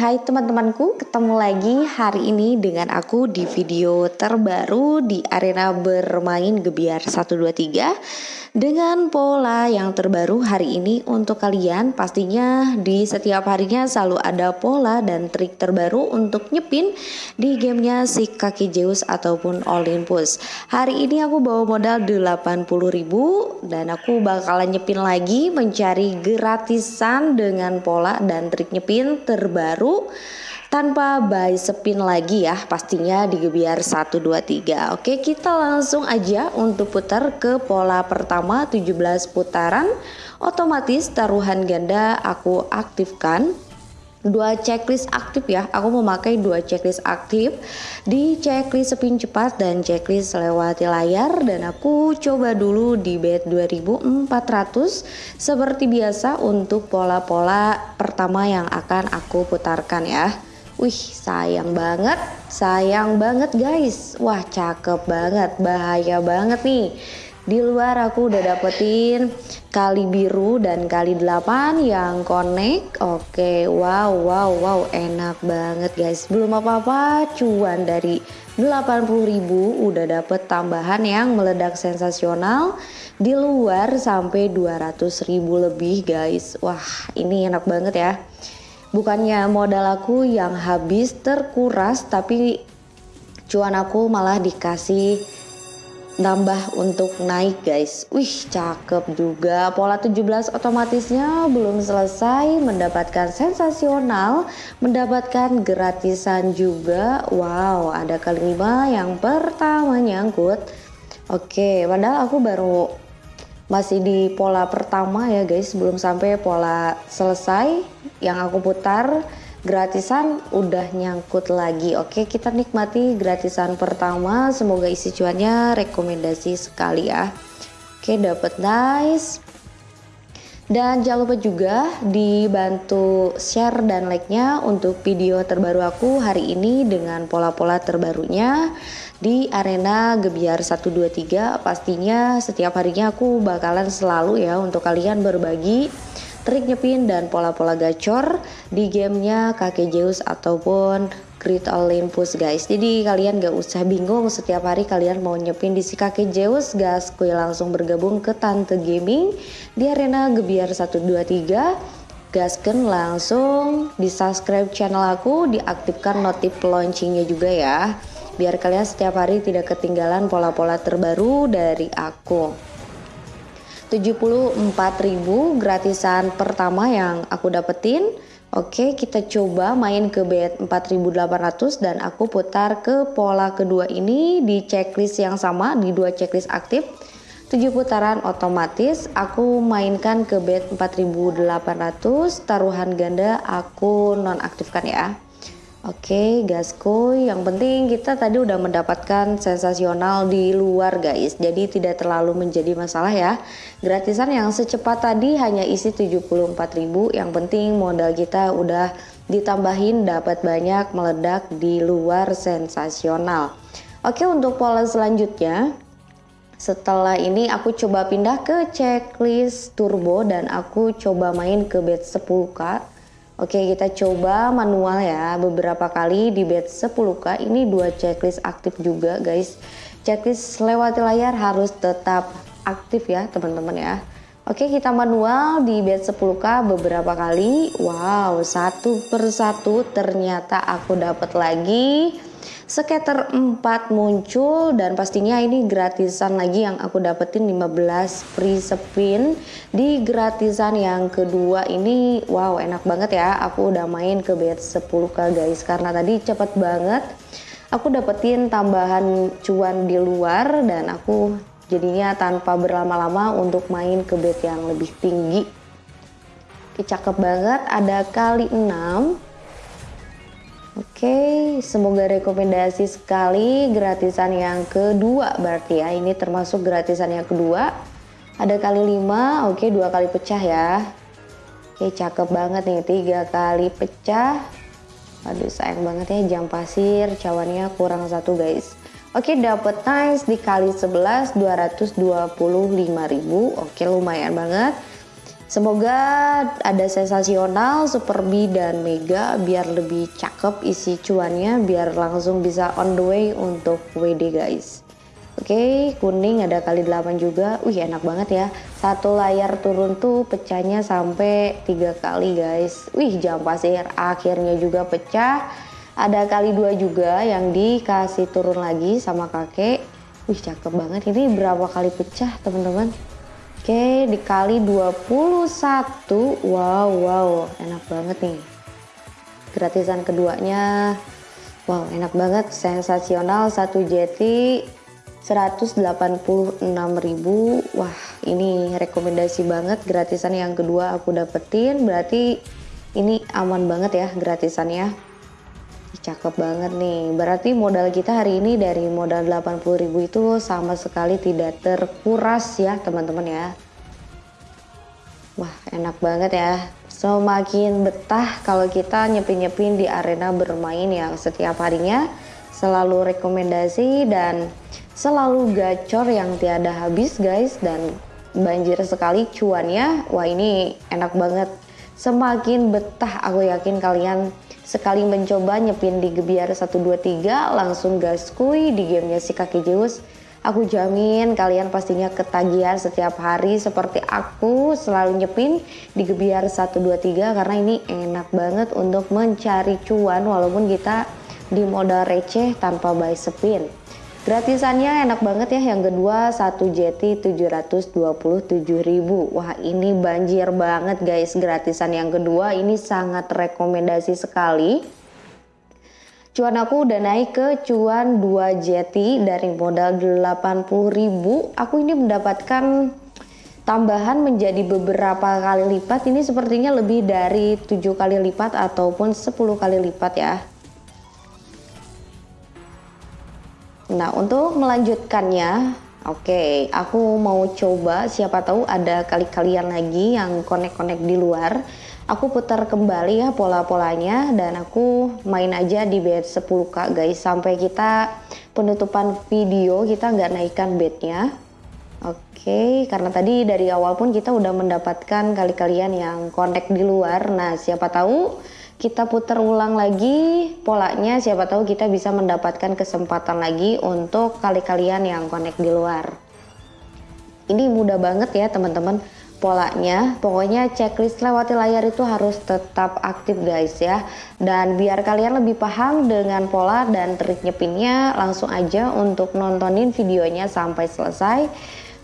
hai teman-temanku, ketemu lagi hari ini dengan aku di video terbaru di arena bermain Gebiar 123 dengan pola yang terbaru hari ini untuk kalian. Pastinya di setiap harinya selalu ada pola dan trik terbaru untuk nyepin di gamenya si kaki Zeus ataupun Olympus. Hari ini aku bawa modal 80.000 dan aku bakalan nyepin lagi mencari gratisan dengan pola dan trik nyepin terbaru tanpa buy spin lagi ya pastinya di Gebiar 123 Oke kita langsung aja untuk putar ke pola pertama 17 putaran. Otomatis taruhan ganda aku aktifkan dua checklist aktif ya. Aku memakai dua checklist aktif. Di checklist spin cepat dan checklist lewati layar. Dan aku coba dulu di bet 2400 seperti biasa untuk pola-pola pertama yang akan aku putarkan ya. Wih sayang banget, sayang banget guys. Wah cakep banget, bahaya banget nih. Di luar aku udah dapetin kali biru dan kali 8 yang connect. Oke wow wow wow enak banget guys. Belum apa-apa cuan dari 80.000 udah dapet tambahan yang meledak sensasional. Di luar sampai 200.000 lebih guys. Wah ini enak banget ya. Bukannya modal aku yang habis terkuras tapi cuan aku malah dikasih nambah untuk naik guys. Wih cakep juga. Pola 17 otomatisnya belum selesai. Mendapatkan sensasional. Mendapatkan gratisan juga. Wow ada kali lima yang pertama nyangkut oke padahal aku baru masih di pola pertama ya guys. Belum sampai pola selesai yang aku putar gratisan udah nyangkut lagi. Oke kita nikmati gratisan pertama. Semoga isi cuannya rekomendasi sekali ya. Oke dapet nice dan jangan lupa juga dibantu share dan like-nya untuk video terbaru aku hari ini dengan pola-pola terbarunya di arena Gebiar 123 pastinya setiap harinya aku bakalan selalu ya untuk kalian berbagi trik nyepin dan pola-pola gacor di gamenya kakek Zeus ataupun Great Olympus guys. Jadi kalian gak usah bingung setiap hari kalian mau nyepin di si kakek Zeus gas kue langsung bergabung ke Tante Gaming di arena Gebiar 123 gasken langsung di subscribe channel aku diaktifkan notif launchingnya juga ya biar kalian setiap hari tidak ketinggalan pola-pola terbaru dari aku 74.000 gratisan pertama yang aku dapetin. Oke kita coba main ke bet 4800 dan aku putar ke pola kedua ini di checklist yang sama di dua checklist aktif. 7 putaran otomatis aku mainkan ke bet 4800 taruhan ganda aku nonaktifkan ya Oke gasku yang penting kita tadi udah mendapatkan sensasional di luar guys. Jadi tidak terlalu menjadi masalah ya. Gratisan yang secepat tadi hanya isi 74.000 yang penting modal kita udah ditambahin dapat banyak meledak di luar sensasional. Oke untuk pola selanjutnya setelah ini aku coba pindah ke checklist turbo dan aku coba main ke bet 10k Oke kita coba manual ya. Beberapa kali di bed 10k ini dua checklist aktif juga guys. Checklist lewati layar harus tetap aktif ya teman-teman ya. Oke kita manual di bed 10k beberapa kali. Wow satu persatu ternyata aku dapat lagi Skater 4 muncul dan pastinya ini gratisan lagi yang aku dapetin 15 free spin di gratisan yang kedua ini. Wow enak banget ya. Aku udah main ke bet 10k guys. Karena tadi cepet banget. Aku dapetin tambahan cuan di luar dan aku jadinya tanpa berlama-lama untuk main ke bet yang lebih tinggi. Cakep banget. Ada kali 6 Oke, semoga rekomendasi sekali gratisan yang kedua berarti ya. Ini termasuk gratisan yang kedua. Ada kali 5, oke dua kali pecah ya. Oke, cakep banget nih, tiga kali pecah. Aduh, sayang banget ya jam pasir, cawannya kurang satu guys. Oke, dapet nice dikali 11 225.000. Oke, lumayan banget. Semoga ada sensasional, super B dan mega biar lebih cakep isi cuannya biar langsung bisa on the way untuk WD guys. Oke, kuning ada kali 8 juga. Wih, enak banget ya. Satu layar turun tuh pecahnya sampai tiga kali guys. Wih, jam pasir akhirnya juga pecah. Ada kali dua juga yang dikasih turun lagi sama kakek. Wih, cakep banget. Ini berapa kali pecah, teman-teman? Oke, dikali 21. Wow, wow, enak banget nih. Gratisan keduanya. Wow, enak banget, sensasional satu jeti 186.000. Wah, ini rekomendasi banget gratisan yang kedua aku dapetin. Berarti ini aman banget ya gratisannya. Cakep banget nih. Berarti modal kita hari ini dari modal 80.000 itu sama sekali tidak terkuras ya teman-teman ya. Wah enak banget ya. Semakin betah kalau kita nyepin-nyepin di arena bermain yang setiap harinya selalu rekomendasi dan selalu gacor yang tiada habis guys dan banjir sekali cuannya. Wah ini enak banget. Semakin betah aku yakin kalian Sekali mencoba nyepin di Gebiar 123 langsung gaskui di gamenya si kaki Zeus. Aku jamin kalian pastinya ketagihan setiap hari seperti aku selalu nyepin di Gebiar 123 karena ini enak banget untuk mencari cuan walaupun kita di modal receh tanpa buy spin. Gratisannya enak banget ya yang kedua satu jeti 727.000 Wah ini banjir banget guys gratisan yang kedua. Ini sangat rekomendasi sekali. Cuan aku udah naik ke cuan 2 jeti dari modal 80.000 Aku ini mendapatkan tambahan menjadi beberapa kali lipat. Ini sepertinya lebih dari 7 kali lipat ataupun 10 kali lipat ya Nah, untuk melanjutkannya, oke, okay, aku mau coba siapa tahu ada kali-kalian lagi yang connect-connect di luar. Aku putar kembali ya pola-polanya dan aku main aja di bed 10k guys sampai kita penutupan video kita nggak naikkan bednya. Oke, okay, karena tadi dari awal pun kita udah mendapatkan kali-kalian yang connect di luar. Nah, siapa tahu kita putar ulang lagi polanya. Siapa tahu kita bisa mendapatkan kesempatan lagi untuk kali-kalian yang connect di luar. Ini mudah banget ya teman-teman polanya. Pokoknya checklist lewati layar itu harus tetap aktif guys ya. Dan biar kalian lebih paham dengan pola dan trik nyepinnya langsung aja untuk nontonin videonya sampai selesai.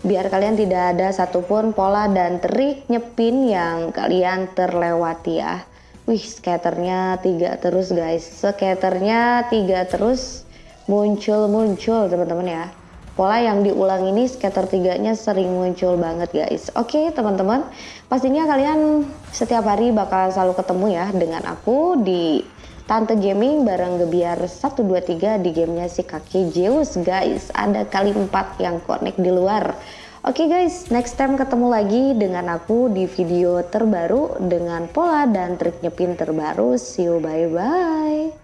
Biar kalian tidak ada satupun pola dan trik nyepin yang kalian terlewati ya Wih, skaternya tiga terus guys. Skaternya tiga terus muncul-muncul teman-teman ya. Pola yang diulang ini skater tiganya sering muncul banget guys. Oke teman-teman, pastinya kalian setiap hari bakal selalu ketemu ya dengan aku di Tante Gaming bareng Gebiar 123 di gamenya si kaki Zeus guys. Ada kali 4 yang connect di luar. Oke okay guys, next time ketemu lagi dengan aku di video terbaru dengan pola dan trik nyepin terbaru. See you, bye-bye.